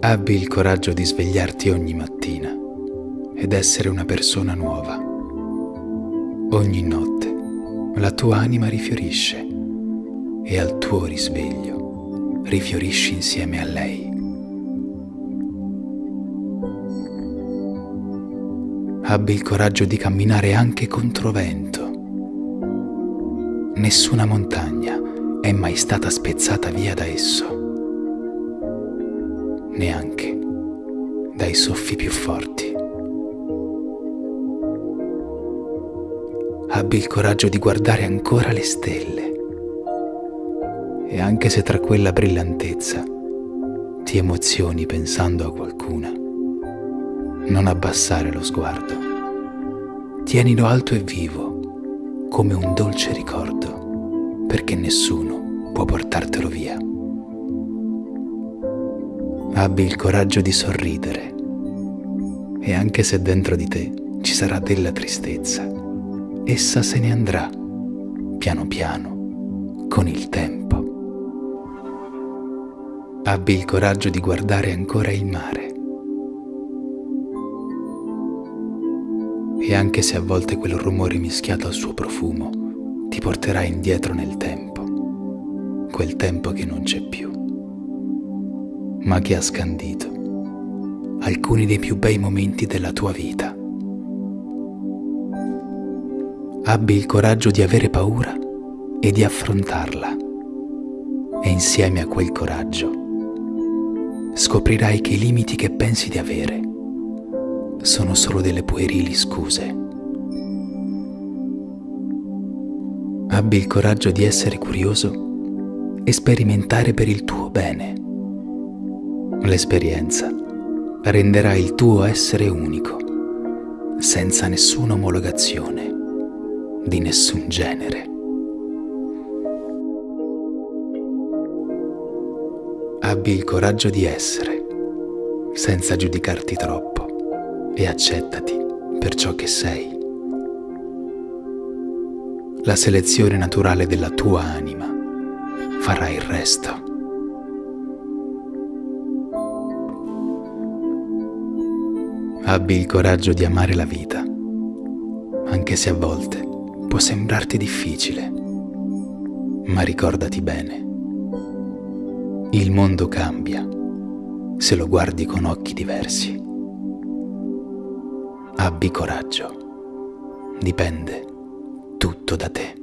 Abbi il coraggio di svegliarti ogni mattina ed essere una persona nuova. Ogni notte la tua anima rifiorisce e al tuo risveglio rifiorisci insieme a lei. Abbi il coraggio di camminare anche contro vento. Nessuna montagna è mai stata spezzata via da esso neanche dai soffi più forti. Abbi il coraggio di guardare ancora le stelle e anche se tra quella brillantezza ti emozioni pensando a qualcuna, non abbassare lo sguardo. Tienilo alto e vivo, come un dolce ricordo, perché nessuno può portartelo via. Abbi il coraggio di sorridere. E anche se dentro di te ci sarà della tristezza, essa se ne andrà piano piano con il tempo. Abbi il coraggio di guardare ancora il mare. E anche se a volte quel rumore mischiato al suo profumo ti porterà indietro nel tempo, quel tempo che non c'è più ma che ha scandito alcuni dei più bei momenti della tua vita. Abbi il coraggio di avere paura e di affrontarla e insieme a quel coraggio scoprirai che i limiti che pensi di avere sono solo delle puerili scuse. Abbi il coraggio di essere curioso e sperimentare per il tuo bene L'esperienza renderà il tuo essere unico, senza nessuna omologazione, di nessun genere. Abbi il coraggio di essere, senza giudicarti troppo, e accettati per ciò che sei. La selezione naturale della tua anima farà il resto. Abbi il coraggio di amare la vita, anche se a volte può sembrarti difficile. Ma ricordati bene, il mondo cambia se lo guardi con occhi diversi. Abbi coraggio, dipende tutto da te.